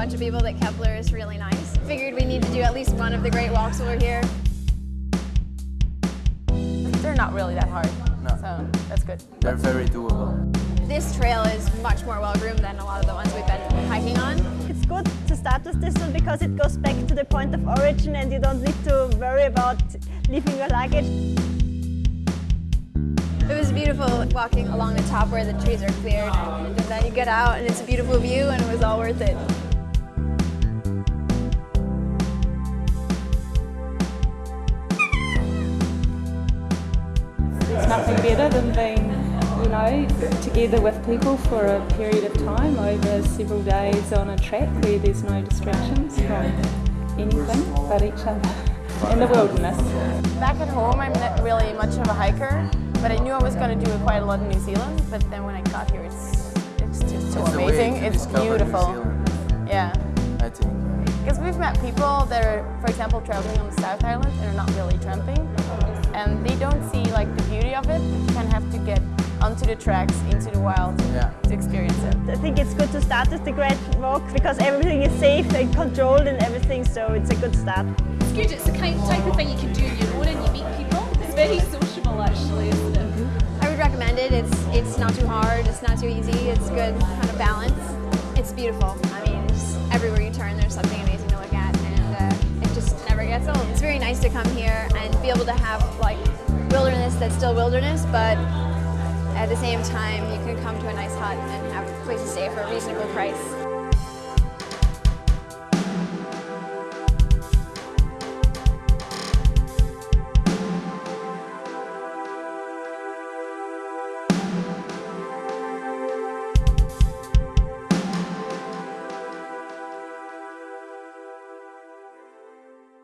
bunch of people that Kepler is really nice. Figured we need to do at least one of the great walks while we're here. They're not really that hard, No. so that's good. They're very doable. This trail is much more well-groomed than a lot of the ones we've been hiking on. It's good to start with this one because it goes back to the point of origin and you don't need to worry about leaving your luggage. It was beautiful walking along the top where the trees are cleared and then you get out and it's a beautiful view and it was all worth it. Nothing better than being, you know, together with people for a period of time over several days on a track where there's no distractions from anything but each other in the wilderness. Back at home, I'm not really much of a hiker, but I knew I was going to do quite a lot in New Zealand. But then when I got here, it's it's just so It's amazing. It's beautiful. Yeah, I think. because we've met people that are, for example, traveling on the South Island and are not really tramping, and they don't see like the beauty of it. You kind of have to get onto the tracks, into the wild, Yeah. to experience it. I think it's good to start with the Great Walk because everything is safe and controlled and everything, so it's a good start. It's good, it's the kind of type of thing you can do on your own and you meet people. It's very sociable actually, isn't it? I would recommend it. It's it's not too hard, it's not too easy, it's good kind of balance. It's beautiful. I mean, everywhere you turn there's something to come here and be able to have like wilderness that's still wilderness, but at the same time you can come to a nice hut and have a place to stay for a reasonable price.